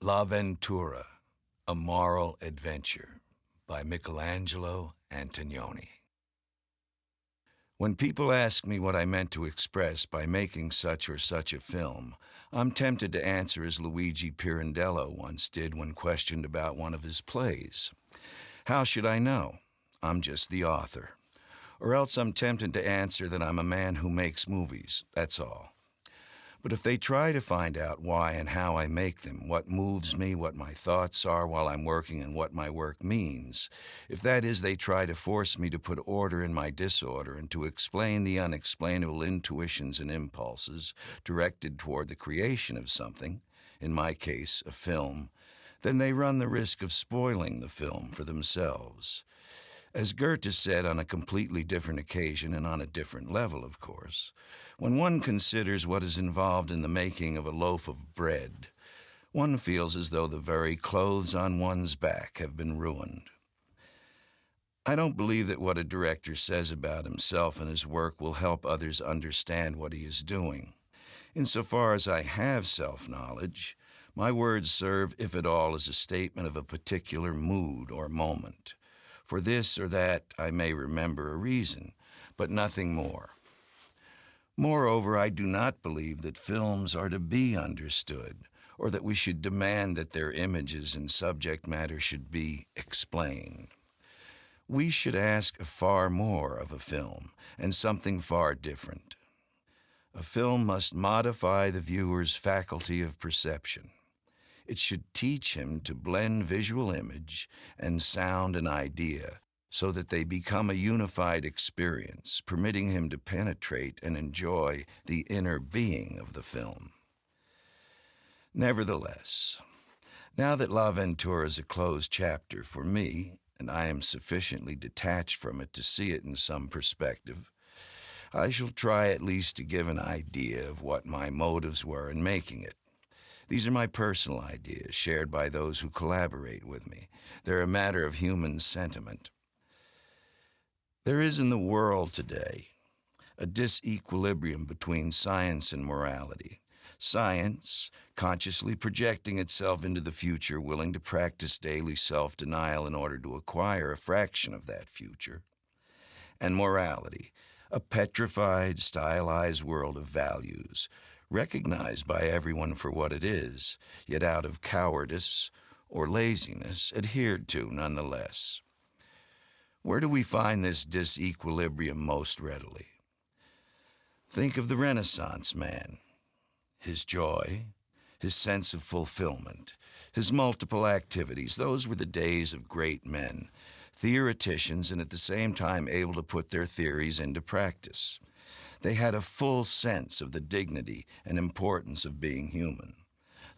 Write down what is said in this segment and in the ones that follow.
L'Avventura, A Moral Adventure by Michelangelo Antonioni. When people ask me what I meant to express by making such or such a film, I'm tempted to answer as Luigi Pirandello once did when questioned about one of his plays. How should I know? I'm just the author. Or else I'm tempted to answer that I'm a man who makes movies, that's all. But if they try to find out why and how I make them, what moves me, what my thoughts are while I'm working, and what my work means, if that is, they try to force me to put order in my disorder and to explain the unexplainable intuitions and impulses directed toward the creation of something, in my case, a film, then they run the risk of spoiling the film for themselves. As Goethe said on a completely different occasion and on a different level, of course, when one considers what is involved in the making of a loaf of bread, one feels as though the very clothes on one's back have been ruined. I don't believe that what a director says about himself and his work will help others understand what he is doing. Insofar as I have self knowledge, my words serve, if at all, as a statement of a particular mood or moment. For this or that, I may remember a reason, but nothing more. Moreover, I do not believe that films are to be understood, or that we should demand that their images and subject matter should be explained. We should ask far more of a film, and something far different. A film must modify the viewer's faculty of perception. It should teach him to blend visual image and sound and idea so that they become a unified experience, permitting him to penetrate and enjoy the inner being of the film. Nevertheless, now that L'Avventura is a closed chapter for me, and I am sufficiently detached from it to see it in some perspective, I shall try at least to give an idea of what my motives were in making it. These are my personal ideas, shared by those who collaborate with me. They're a matter of human sentiment. There is in the world today a disequilibrium between science and morality. Science, consciously projecting itself into the future, willing to practice daily self denial in order to acquire a fraction of that future. And morality, a petrified, stylized world of values, recognized by everyone for what it is, yet out of cowardice or laziness, adhered to nonetheless. Where do we find this disequilibrium most readily? Think of the Renaissance man, his joy, his sense of fulfillment, his multiple activities. Those were the days of great men, theoreticians, and at the same time able to put their theories into practice. They had a full sense of the dignity and importance of being human,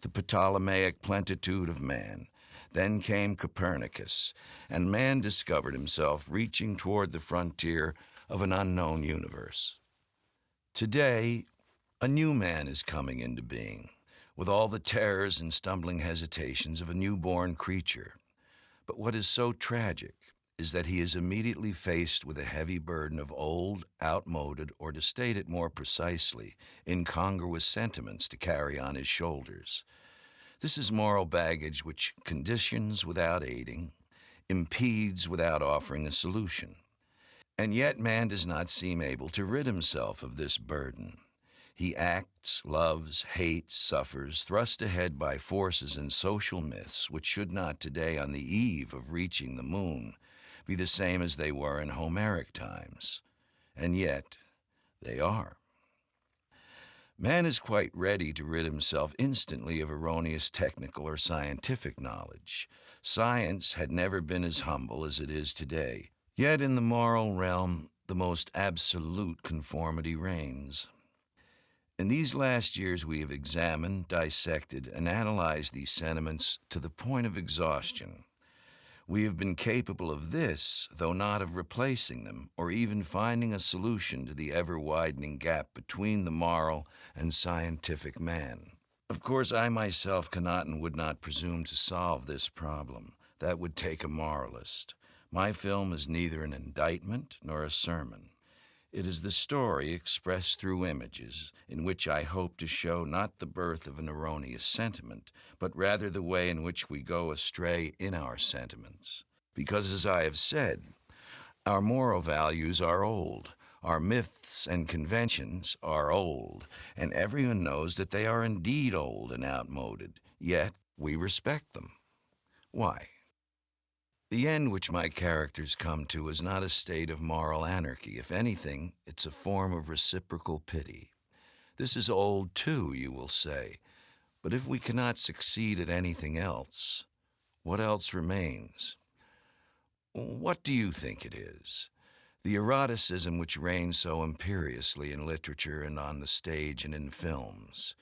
the Ptolemaic plenitude of man, then came Copernicus, and man discovered himself reaching toward the frontier of an unknown universe. Today, a new man is coming into being, with all the terrors and stumbling hesitations of a newborn creature. But what is so tragic is that he is immediately faced with a heavy burden of old, outmoded, or to state it more precisely, incongruous sentiments to carry on his shoulders. This is moral baggage which conditions without aiding, impedes without offering a solution. And yet man does not seem able to rid himself of this burden. He acts, loves, hates, suffers, thrust ahead by forces and social myths which should not today, on the eve of reaching the moon, be the same as they were in Homeric times. And yet, they are. Man is quite ready to rid himself instantly of erroneous technical or scientific knowledge. Science had never been as humble as it is today. Yet in the moral realm, the most absolute conformity reigns. In these last years, we have examined, dissected, and analyzed these sentiments to the point of exhaustion. We have been capable of this, though not of replacing them, or even finding a solution to the ever widening gap between the moral and scientific man. Of course, I myself cannot and would not presume to solve this problem. That would take a moralist. My film is neither an indictment nor a sermon. It is the story expressed through images, in which I hope to show not the birth of an erroneous sentiment, but rather the way in which we go astray in our sentiments. Because, as I have said, our moral values are old, our myths and conventions are old, and everyone knows that they are indeed old and outmoded, yet we respect them. Why? The end which my characters come to is not a state of moral anarchy. If anything, it's a form of reciprocal pity. This is old too, you will say. But if we cannot succeed at anything else, what else remains? What do you think it is? The eroticism which reigns so imperiously in literature and on the stage and in films.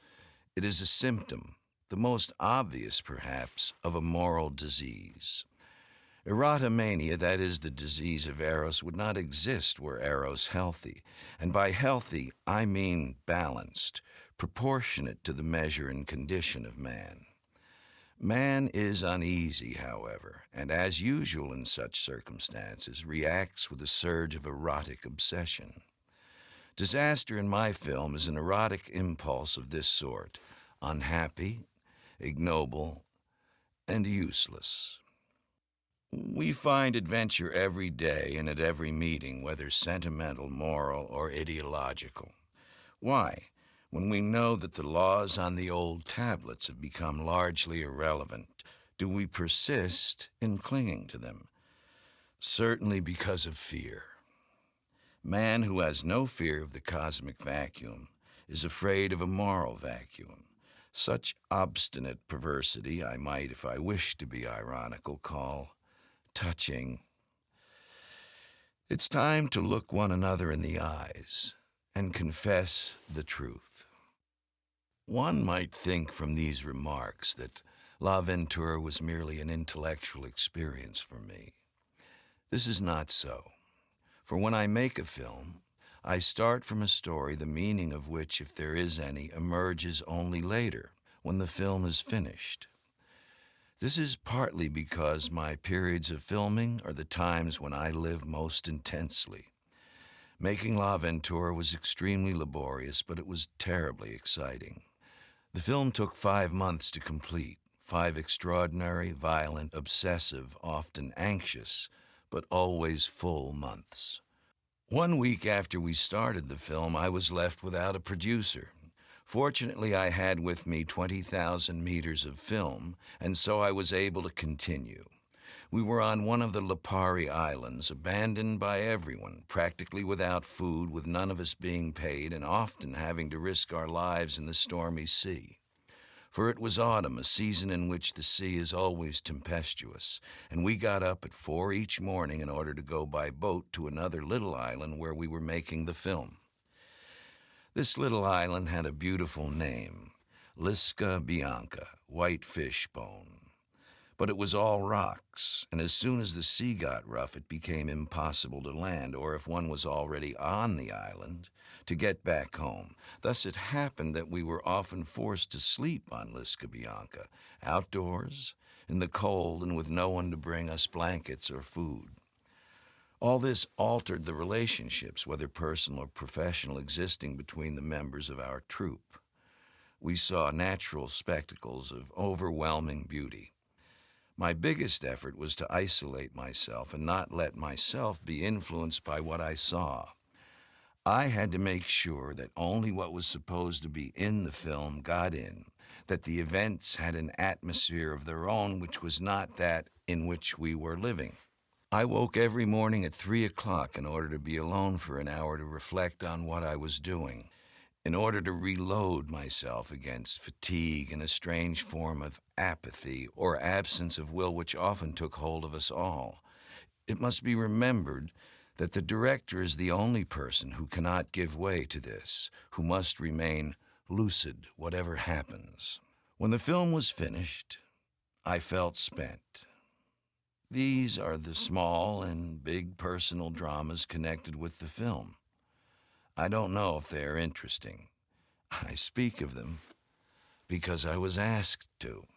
It is a symptom, the most obvious perhaps, of a moral disease. Erotomania, that is the disease of Eros, would not exist were Eros healthy. And by healthy, I mean balanced, proportionate to the measure and condition of man. Man is uneasy, however, and as usual in such circumstances, reacts with a surge of erotic obsession. Disaster in my film is an erotic impulse of this sort unhappy, ignoble, and useless. We find adventure every day and at every meeting, whether sentimental, moral, or ideological. Why? when we know that the laws on the old tablets have become largely irrelevant, do we persist in clinging to them? Certainly because of fear. Man who has no fear of the cosmic vacuum is afraid of a moral vacuum. Such obstinate perversity I might, if I wished to be ironical, call touching. It's time to look one another in the eyes and confess the truth. One might think from these remarks that L'Avventura was merely an intellectual experience for me. This is not so. For when I make a film, I start from a story the meaning of which, if there is any, emerges only later, when the film is finished. This is partly because my periods of filming are the times when I live most intensely. Making L'Avventura was extremely laborious, but it was terribly exciting. The film took five months to complete, five extraordinary, violent, obsessive, often anxious, but always full months. One week after we started the film, I was left without a producer. Fortunately, I had with me 20,000 meters of film, and so I was able to continue. We were on one of the Lipari Islands, abandoned by everyone, practically without food, with none of us being paid, and often having to risk our lives in the stormy sea. For it was autumn, a season in which the sea is always tempestuous, and we got up at four each morning in order to go by boat to another little island where we were making the film. This little island had a beautiful name, Lisca Bianca, white fish bone. But it was all rocks, and as soon as the sea got rough, it became impossible to land, or if one was already on the island, to get back home. Thus it happened that we were often forced to sleep on Lisca Bianca, outdoors, in the cold, and with no one to bring us blankets or food. All this altered the relationships, whether personal or professional, existing between the members of our troupe. We saw natural spectacles of overwhelming beauty. My biggest effort was to isolate myself and not let myself be influenced by what I saw. I had to make sure that only what was supposed to be in the film got in, that the events had an atmosphere of their own which was not that in which we were living. I woke every morning at three o'clock in order to be alone for an hour to reflect on what I was doing in order to reload myself against fatigue and a strange form of apathy or absence of will which often took hold of us all. It must be remembered that the director is the only person who cannot give way to this, who must remain lucid whatever happens. When the film was finished, I felt spent. These are the small and big personal dramas connected with the film. I don't know if they are interesting. I speak of them because I was asked to.